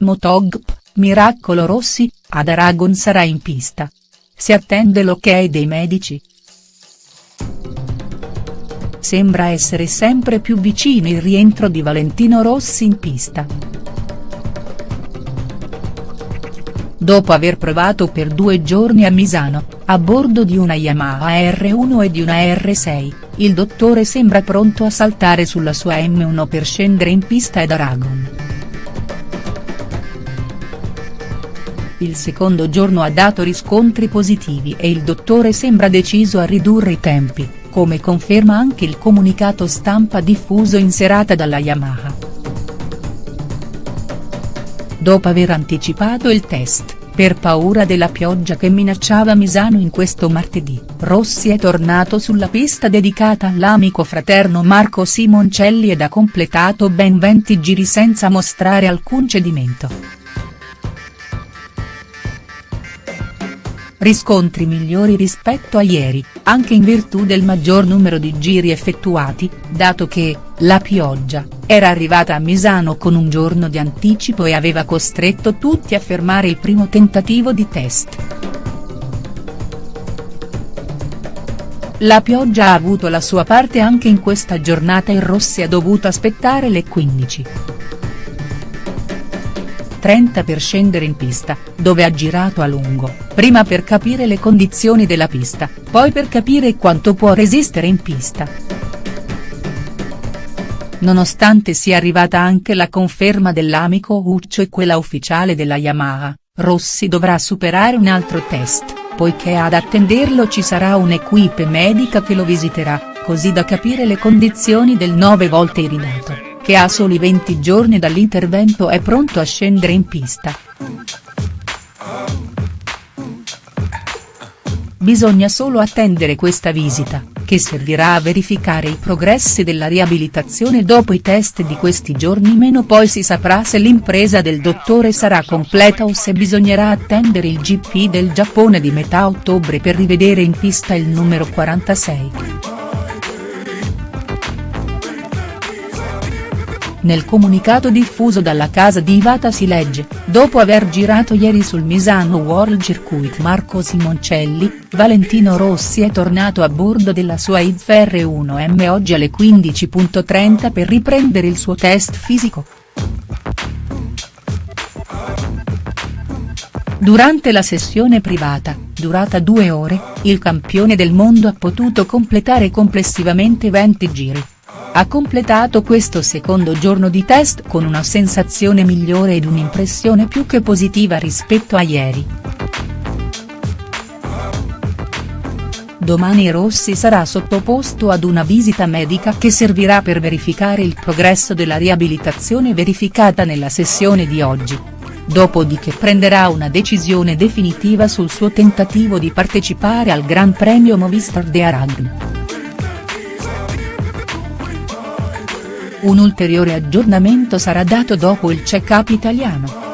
Motogp, Miracolo Rossi, ad Aragon sarà in pista. Si attende l'ok dei medici. Sembra essere sempre più vicino il rientro di Valentino Rossi in pista. Dopo aver provato per due giorni a Misano, a bordo di una Yamaha R1 e di una R6, il dottore sembra pronto a saltare sulla sua M1 per scendere in pista ad Aragon. Il secondo giorno ha dato riscontri positivi e il dottore sembra deciso a ridurre i tempi, come conferma anche il comunicato stampa diffuso in serata dalla Yamaha. Dopo aver anticipato il test, per paura della pioggia che minacciava Misano in questo martedì, Rossi è tornato sulla pista dedicata all'amico fraterno Marco Simoncelli ed ha completato ben 20 giri senza mostrare alcun cedimento. Riscontri migliori rispetto a ieri, anche in virtù del maggior numero di giri effettuati, dato che, la pioggia, era arrivata a Misano con un giorno di anticipo e aveva costretto tutti a fermare il primo tentativo di test. La pioggia ha avuto la sua parte anche in questa giornata e Rossi ha dovuto aspettare le 15. 30 per scendere in pista, dove ha girato a lungo, prima per capire le condizioni della pista, poi per capire quanto può resistere in pista. Nonostante sia arrivata anche la conferma dell'amico Uccio e quella ufficiale della Yamaha, Rossi dovrà superare un altro test, poiché ad attenderlo ci sarà un'equipe medica che lo visiterà, così da capire le condizioni del nove volte iridato che a soli 20 giorni dall'intervento è pronto a scendere in pista. Bisogna solo attendere questa visita, che servirà a verificare i progressi della riabilitazione dopo i test di questi giorni meno poi si saprà se l'impresa del dottore sarà completa o se bisognerà attendere il GP del Giappone di metà ottobre per rivedere in pista il numero 46. Nel comunicato diffuso dalla casa di Ivata si legge, dopo aver girato ieri sul Misano World Circuit Marco Simoncelli, Valentino Rossi è tornato a bordo della sua IDF R1M oggi alle 15.30 per riprendere il suo test fisico. Durante la sessione privata, durata due ore, il campione del mondo ha potuto completare complessivamente 20 giri ha completato questo secondo giorno di test con una sensazione migliore ed un'impressione più che positiva rispetto a ieri. Domani Rossi sarà sottoposto ad una visita medica che servirà per verificare il progresso della riabilitazione verificata nella sessione di oggi. Dopodiché prenderà una decisione definitiva sul suo tentativo di partecipare al Gran Premio Movistar de Aragon. Un ulteriore aggiornamento sarà dato dopo il check-up italiano.